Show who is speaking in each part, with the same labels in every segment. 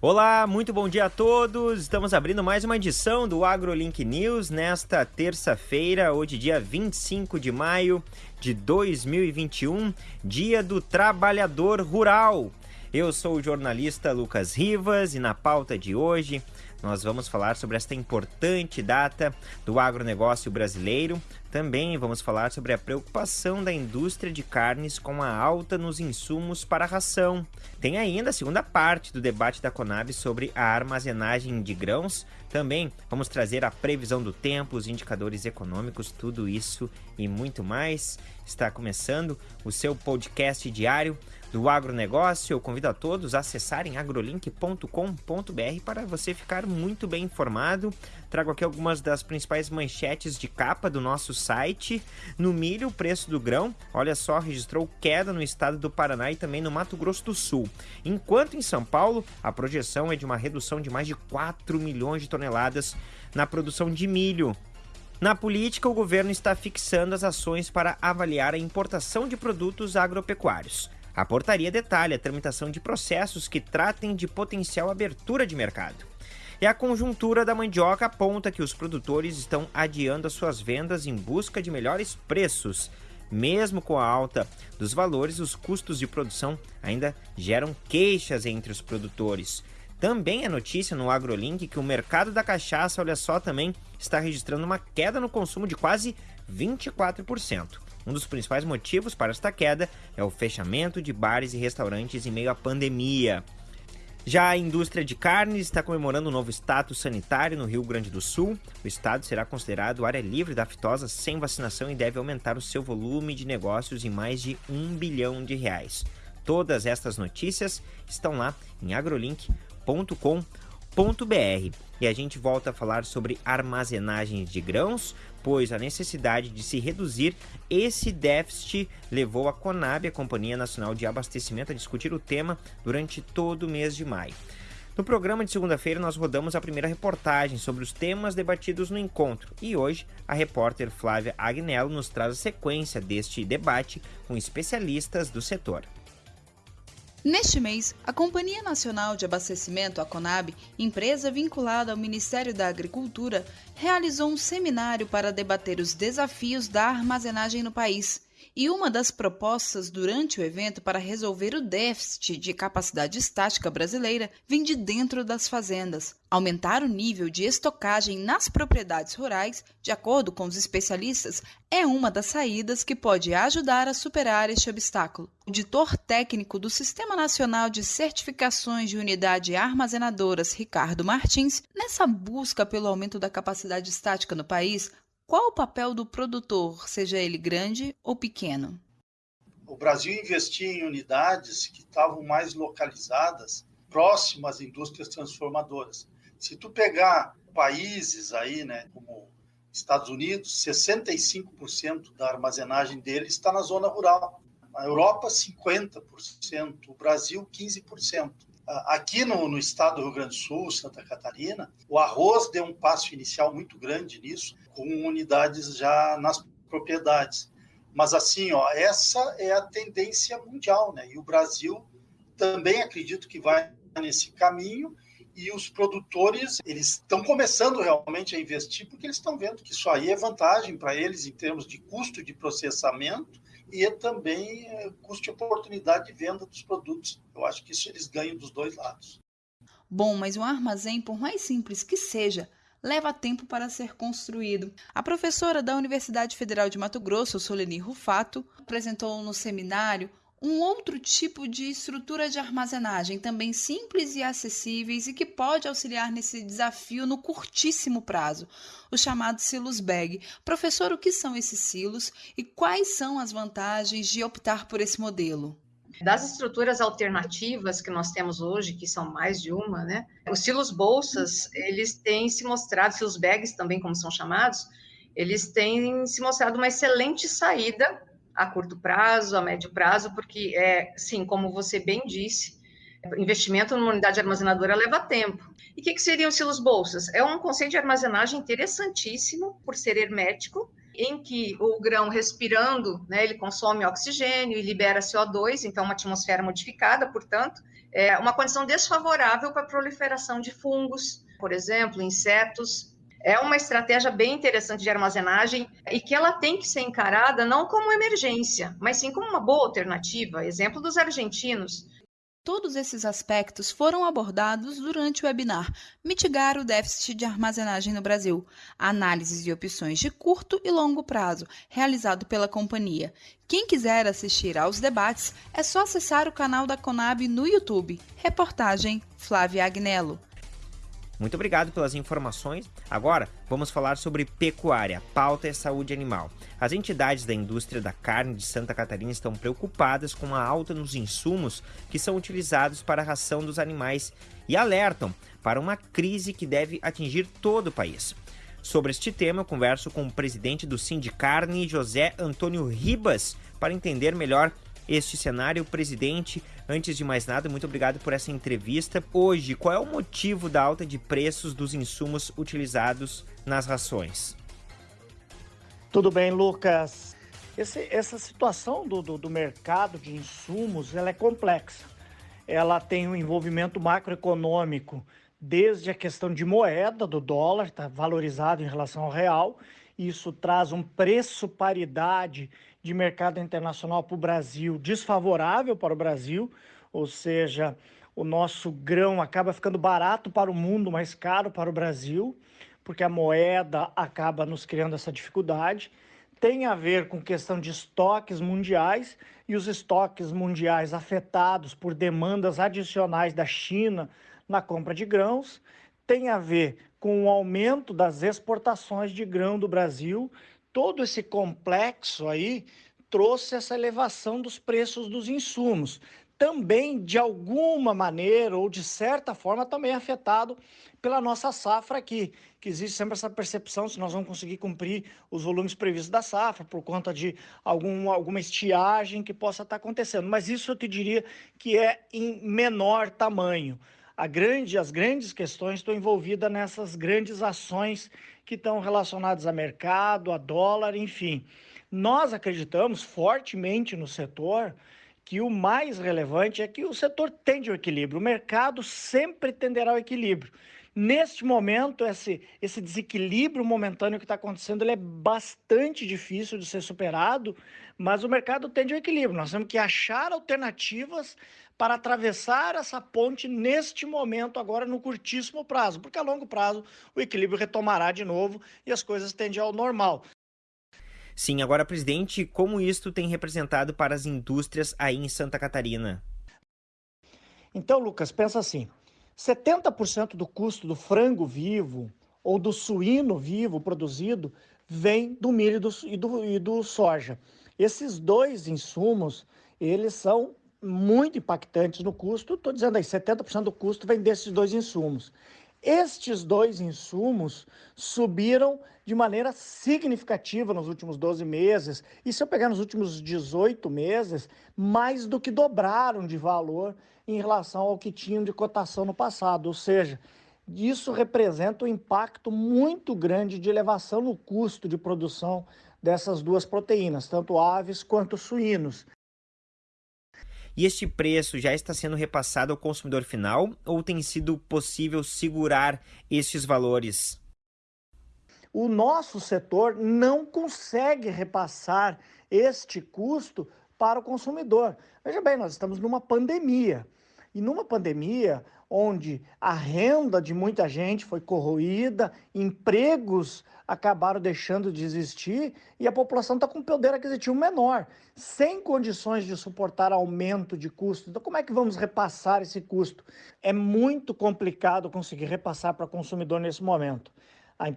Speaker 1: Olá, muito bom dia a todos. Estamos abrindo mais uma edição do AgroLink News nesta terça-feira, hoje dia 25 de maio de 2021, dia do trabalhador rural. Eu sou o jornalista Lucas Rivas e na pauta de hoje nós vamos falar sobre esta importante data do agronegócio brasileiro. Também vamos falar sobre a preocupação da indústria de carnes com a alta nos insumos para a ração. Tem ainda a segunda parte do debate da Conab sobre a armazenagem de grãos. Também vamos trazer a previsão do tempo, os indicadores econômicos, tudo isso e muito mais. Está começando o seu podcast diário do agronegócio. Eu convido a todos a acessarem agrolink.com.br para você ficar muito bem informado. Trago aqui algumas das principais manchetes de capa do nosso site. No milho, o preço do grão, olha só, registrou queda no estado do Paraná e também no Mato Grosso do Sul. Enquanto em São Paulo, a projeção é de uma redução de mais de 4 milhões de toneladas na produção de milho. Na política, o governo está fixando as ações para avaliar a importação de produtos agropecuários. A portaria detalha a tramitação de processos que tratem de potencial abertura de mercado. E a conjuntura da mandioca aponta que os produtores estão adiando as suas vendas em busca de melhores preços. Mesmo com a alta dos valores, os custos de produção ainda geram queixas entre os produtores. Também é notícia no AgroLink que o mercado da cachaça, olha só, também está registrando uma queda no consumo de quase 24%. Um dos principais motivos para esta queda é o fechamento de bares e restaurantes em meio à pandemia. Já a indústria de carnes está comemorando um novo status sanitário no Rio Grande do Sul. O estado será considerado área livre da aftosa sem vacinação e deve aumentar o seu volume de negócios em mais de um bilhão de reais. Todas estas notícias estão lá em agrolink.com.br. E a gente volta a falar sobre armazenagens de grãos, pois a necessidade de se reduzir esse déficit levou a Conab, a Companhia Nacional de Abastecimento, a discutir o tema durante todo o mês de maio. No programa de segunda-feira, nós rodamos a primeira reportagem sobre os temas debatidos no encontro e hoje a repórter Flávia Agnello nos traz a sequência deste debate com especialistas do setor.
Speaker 2: Neste mês, a Companhia Nacional de Abastecimento, a CONAB, empresa vinculada ao Ministério da Agricultura, realizou um seminário para debater os desafios da armazenagem no país e uma das propostas durante o evento para resolver o déficit de capacidade estática brasileira vem de dentro das fazendas. Aumentar o nível de estocagem nas propriedades rurais, de acordo com os especialistas, é uma das saídas que pode ajudar a superar este obstáculo. O editor técnico do Sistema Nacional de Certificações de Unidade Armazenadoras, Ricardo Martins, nessa busca pelo aumento da capacidade estática no país, qual o papel do produtor, seja ele grande ou pequeno?
Speaker 3: O Brasil investia em unidades que estavam mais localizadas, próximas às indústrias transformadoras. Se tu pegar países aí, né, como Estados Unidos, 65% da armazenagem deles está na zona rural. A Europa, 50%. O Brasil, 15%. Aqui no, no, estado do Rio Grande do Sul, Santa Catarina, o arroz deu um passo inicial muito grande nisso, com unidades já nas propriedades. Mas assim, ó, essa é a tendência mundial, né? E o Brasil também acredito que vai nesse caminho e os produtores eles estão começando realmente a investir porque eles estão vendo que isso aí é vantagem para eles em termos de custo de processamento e também é, custo de oportunidade de venda dos produtos. Eu acho que isso eles ganham dos dois lados.
Speaker 2: Bom, mas um armazém, por mais simples que seja, leva tempo para ser construído. A professora da Universidade Federal de Mato Grosso, Soleni Rufato, apresentou no seminário um outro tipo de estrutura de armazenagem, também simples e acessíveis e que pode auxiliar nesse desafio no curtíssimo prazo, o chamado silos bag. Professor, o que são esses silos e quais são as vantagens de optar por esse modelo?
Speaker 4: Das estruturas alternativas que nós temos hoje, que são mais de uma, né? Os silos bolsas, eles têm se mostrado, silos bags também como são chamados, eles têm se mostrado uma excelente saída a curto prazo, a médio prazo, porque é, sim, como você bem disse, investimento numa unidade armazenadora leva tempo. E o que, que seriam silos bolsas? É um conceito de armazenagem interessantíssimo por ser hermético em que o grão respirando, né, ele consome oxigênio e libera CO2, então uma atmosfera modificada, portanto, é uma condição desfavorável para a proliferação de fungos, por exemplo, insetos. É uma estratégia bem interessante de armazenagem e que ela tem que ser encarada não como emergência, mas sim como uma boa alternativa. Exemplo dos argentinos,
Speaker 2: Todos esses aspectos foram abordados durante o webinar Mitigar o déficit de armazenagem no Brasil, análises de opções de curto e longo prazo, realizado pela companhia. Quem quiser assistir aos debates, é só acessar o canal da Conab no YouTube. Reportagem Flávia Agnello.
Speaker 1: Muito obrigado pelas informações. Agora, vamos falar sobre pecuária. Pauta é saúde animal. As entidades da indústria da carne de Santa Catarina estão preocupadas com a alta nos insumos que são utilizados para a ração dos animais e alertam para uma crise que deve atingir todo o país. Sobre este tema, eu converso com o presidente do Sindicarne, José Antônio Ribas, para entender melhor este cenário. Presidente, antes de mais nada, muito obrigado por essa entrevista. Hoje, qual é o motivo da alta de preços dos insumos utilizados nas rações?
Speaker 5: Tudo bem, Lucas. Esse, essa situação do, do, do mercado de insumos ela é complexa. Ela tem um envolvimento macroeconômico, desde a questão de moeda, do dólar, está valorizado em relação ao real. Isso traz um preço paridade de mercado internacional para o Brasil desfavorável para o Brasil, ou seja, o nosso grão acaba ficando barato para o mundo, mais caro para o Brasil, porque a moeda acaba nos criando essa dificuldade. Tem a ver com questão de estoques mundiais e os estoques mundiais afetados por demandas adicionais da China na compra de grãos. Tem a ver com o aumento das exportações de grão do Brasil, todo esse complexo aí trouxe essa elevação dos preços dos insumos. Também, de alguma maneira ou de certa forma, também afetado pela nossa safra aqui, que existe sempre essa percepção se nós vamos conseguir cumprir os volumes previstos da safra por conta de algum, alguma estiagem que possa estar acontecendo. Mas isso eu te diria que é em menor tamanho. Grande, as grandes questões estão envolvidas nessas grandes ações que estão relacionadas a mercado, a dólar, enfim. Nós acreditamos fortemente no setor que o mais relevante é que o setor tende ao equilíbrio, o mercado sempre tenderá ao equilíbrio. Neste momento, esse, esse desequilíbrio momentâneo que está acontecendo ele é bastante difícil de ser superado, mas o mercado tende ao equilíbrio. Nós temos que achar alternativas para atravessar essa ponte neste momento, agora no curtíssimo prazo, porque a longo prazo o equilíbrio retomará de novo e as coisas tendem ao normal.
Speaker 1: Sim, agora, presidente, como isto tem representado para as indústrias aí em Santa Catarina?
Speaker 5: Então, Lucas, pensa assim: 70% do custo do frango vivo ou do suíno vivo produzido vem do milho e do, e do, e do soja. Esses dois insumos, eles são muito impactantes no custo. Estou dizendo aí, 70% do custo vem desses dois insumos. Estes dois insumos subiram de maneira significativa nos últimos 12 meses, e se eu pegar nos últimos 18 meses, mais do que dobraram de valor em relação ao que tinham de cotação no passado. Ou seja, isso representa um impacto muito grande de elevação no custo de produção dessas duas proteínas, tanto aves quanto suínos.
Speaker 1: E este preço já está sendo repassado ao consumidor final ou tem sido possível segurar estes valores?
Speaker 5: O nosso setor não consegue repassar este custo para o consumidor. Veja bem, nós estamos numa pandemia. E numa pandemia onde a renda de muita gente foi corroída, empregos acabaram deixando de existir e a população está com poder aquisitivo menor, sem condições de suportar aumento de custo. Então, como é que vamos repassar esse custo? É muito complicado conseguir repassar para o consumidor nesse momento.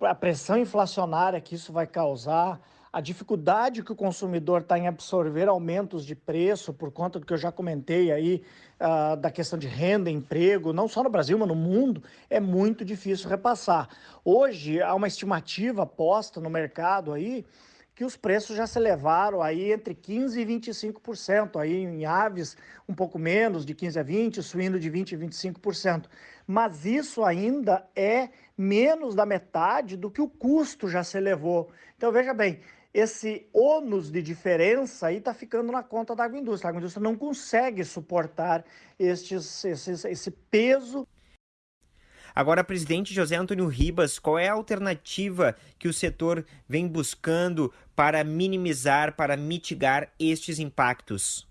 Speaker 5: A pressão inflacionária que isso vai causar, a dificuldade que o consumidor está em absorver aumentos de preço por conta do que eu já comentei aí, uh, da questão de renda, emprego, não só no Brasil, mas no mundo, é muito difícil repassar. Hoje, há uma estimativa posta no mercado aí que os preços já se elevaram aí entre 15% e 25%, aí em aves um pouco menos, de 15% a 20%, suíno de 20% a 25%. Mas isso ainda é menos da metade do que o custo já se elevou. Então, veja bem, esse ônus de diferença aí está ficando na conta da agroindústria. A agroindústria não consegue suportar estes, esses, esse peso.
Speaker 1: Agora, presidente José Antônio Ribas, qual é a alternativa que o setor vem buscando para minimizar, para mitigar estes impactos?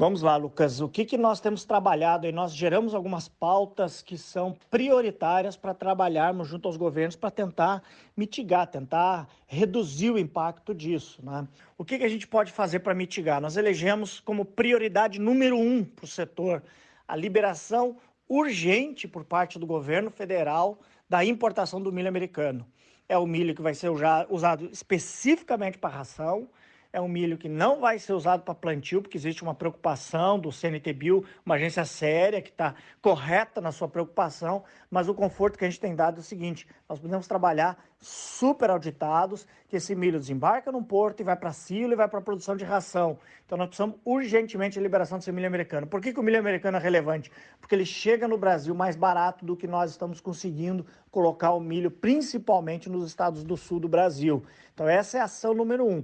Speaker 5: Vamos lá, Lucas. O que, que nós temos trabalhado e nós geramos algumas pautas que são prioritárias para trabalharmos junto aos governos para tentar mitigar, tentar reduzir o impacto disso. Né? O que, que a gente pode fazer para mitigar? Nós elegemos como prioridade número um para o setor a liberação urgente por parte do governo federal da importação do milho americano. É o milho que vai ser usado especificamente para ração é um milho que não vai ser usado para plantio, porque existe uma preocupação do CNTBio, uma agência séria que está correta na sua preocupação, mas o conforto que a gente tem dado é o seguinte: nós podemos trabalhar super auditados, que esse milho desembarca num porto e vai para silo e vai para produção de ração. Então nós precisamos urgentemente de liberação desse milho americano. Por que, que o milho americano é relevante? Porque ele chega no Brasil mais barato do que nós estamos conseguindo colocar o milho, principalmente nos estados do sul do Brasil. Então essa é a ação número um.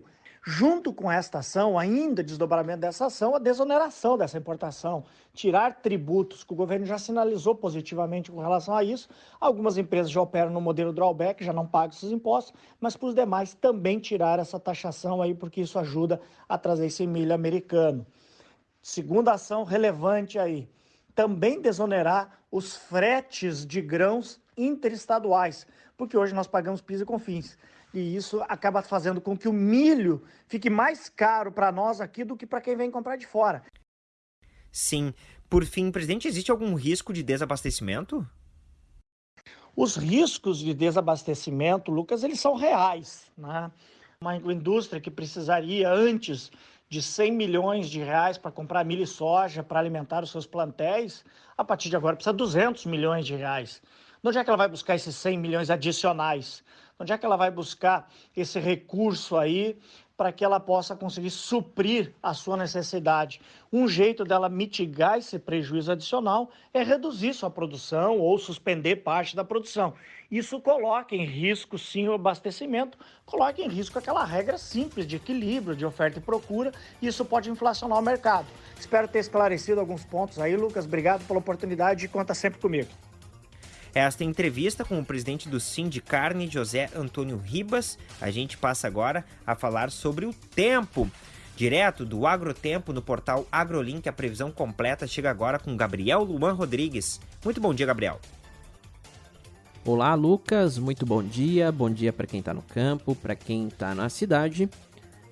Speaker 5: Junto com esta ação, ainda desdobramento dessa ação, a desoneração dessa importação, tirar tributos, que o governo já sinalizou positivamente com relação a isso. Algumas empresas já operam no modelo drawback, já não pagam esses impostos, mas para os demais também tirar essa taxação aí, porque isso ajuda a trazer esse milho americano. Segunda ação relevante aí, também desonerar os fretes de grãos interestaduais, porque hoje nós pagamos PIS e COFINS e isso acaba fazendo com que o milho fique mais caro para nós aqui do que para quem vem comprar de fora.
Speaker 1: Sim. Por fim, presidente, existe algum risco de desabastecimento?
Speaker 5: Os riscos de desabastecimento, Lucas, eles são reais. Né? Uma indústria que precisaria antes de 100 milhões de reais para comprar milho e soja para alimentar os seus plantéis, a partir de agora precisa de 200 milhões de reais. Onde é que ela vai buscar esses 100 milhões adicionais? Onde é que ela vai buscar esse recurso aí para que ela possa conseguir suprir a sua necessidade? Um jeito dela mitigar esse prejuízo adicional é reduzir sua produção ou suspender parte da produção. Isso coloca em risco, sim, o abastecimento, coloca em risco aquela regra simples de equilíbrio de oferta e procura, e isso pode inflacionar o mercado. Espero ter esclarecido alguns pontos aí, Lucas. Obrigado pela oportunidade e conta sempre comigo.
Speaker 1: Esta entrevista com o presidente do Sindicarne, José Antônio Ribas. A gente passa agora a falar sobre o tempo. Direto do Agrotempo no portal AgroLink, a previsão completa chega agora com Gabriel Luan Rodrigues. Muito bom dia, Gabriel.
Speaker 6: Olá, Lucas. Muito bom dia. Bom dia para quem está no campo, para quem está na cidade.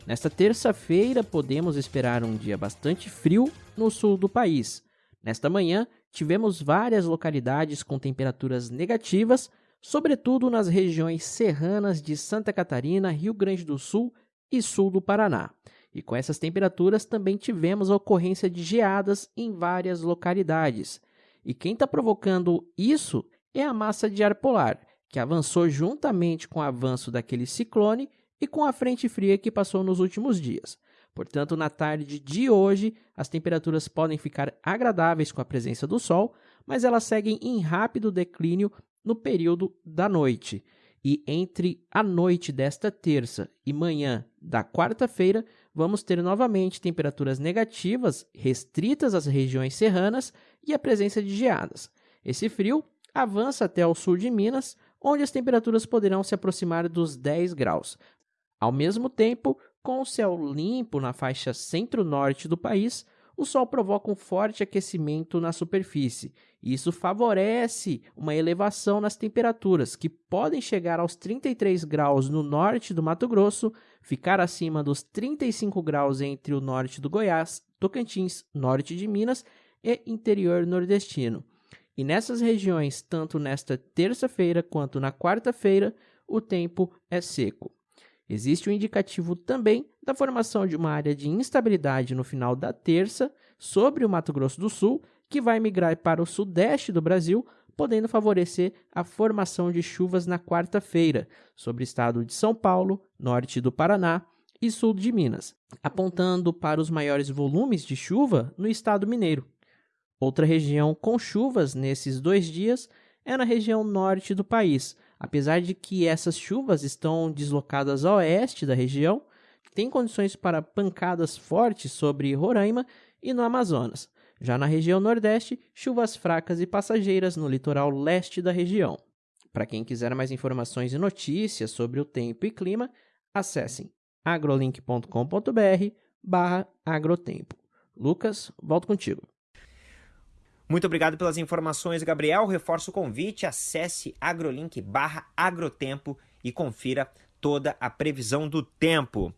Speaker 6: Nesta terça-feira, podemos esperar um dia bastante frio no sul do país. Nesta manhã, tivemos várias localidades com temperaturas negativas, sobretudo nas regiões serranas de Santa Catarina, Rio Grande do Sul e sul do Paraná. E com essas temperaturas também tivemos a ocorrência de geadas em várias localidades. E quem está provocando isso é a massa de ar polar, que avançou juntamente com o avanço daquele ciclone e com a frente fria que passou nos últimos dias. Portanto, na tarde de hoje, as temperaturas podem ficar agradáveis com a presença do sol, mas elas seguem em rápido declínio no período da noite. E entre a noite desta terça e manhã da quarta-feira, vamos ter novamente temperaturas negativas, restritas às regiões serranas e a presença de geadas. Esse frio avança até o sul de Minas, onde as temperaturas poderão se aproximar dos 10 graus. Ao mesmo tempo, com o céu limpo na faixa centro-norte do país, o Sol provoca um forte aquecimento na superfície. Isso favorece uma elevação nas temperaturas, que podem chegar aos 33 graus no norte do Mato Grosso, ficar acima dos 35 graus entre o norte do Goiás, Tocantins, norte de Minas e interior nordestino. E nessas regiões, tanto nesta terça-feira quanto na quarta-feira, o tempo é seco. Existe um indicativo também da formação de uma área de instabilidade no final da terça sobre o Mato Grosso do Sul, que vai migrar para o sudeste do Brasil, podendo favorecer a formação de chuvas na quarta-feira sobre o estado de São Paulo, norte do Paraná e sul de Minas, apontando para os maiores volumes de chuva no estado mineiro. Outra região com chuvas nesses dois dias é na região norte do país, Apesar de que essas chuvas estão deslocadas a oeste da região, tem condições para pancadas fortes sobre Roraima e no Amazonas. Já na região Nordeste, chuvas fracas e passageiras no litoral leste da região. Para quem quiser mais informações e notícias sobre o tempo e clima, acessem agrolink.com.br barra agrotempo. Lucas, volto contigo.
Speaker 1: Muito obrigado pelas informações, Gabriel. Reforço o convite, acesse agrolink barra agrotempo e confira toda a previsão do tempo.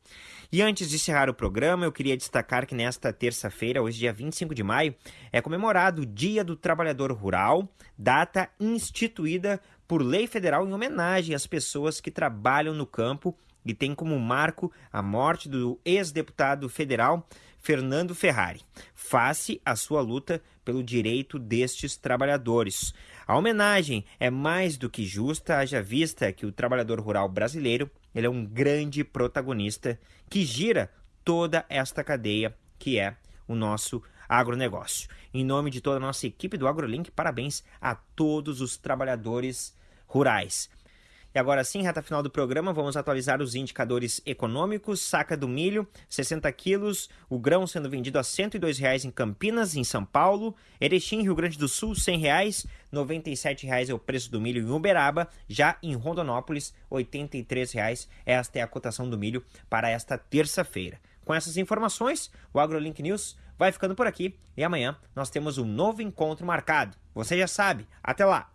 Speaker 1: E antes de encerrar o programa, eu queria destacar que nesta terça-feira, hoje dia 25 de maio, é comemorado o Dia do Trabalhador Rural, data instituída por lei federal em homenagem às pessoas que trabalham no campo e tem como marco a morte do ex-deputado federal Fernando Ferrari, face à sua luta pelo direito destes trabalhadores. A homenagem é mais do que justa, haja vista que o trabalhador rural brasileiro ele é um grande protagonista que gira toda esta cadeia que é o nosso agronegócio. Em nome de toda a nossa equipe do AgroLink, parabéns a todos os trabalhadores rurais. E agora sim, reta final do programa, vamos atualizar os indicadores econômicos. Saca do milho, 60 quilos, o grão sendo vendido a R$ 102,00 em Campinas, em São Paulo. Erechim, Rio Grande do Sul, R$ 100,00. R$ 97,00 é o preço do milho em Uberaba. Já em Rondonópolis, R$ 83,00. Esta é a cotação do milho para esta terça-feira. Com essas informações, o AgroLink News vai ficando por aqui e amanhã nós temos um novo encontro marcado. Você já sabe, até lá!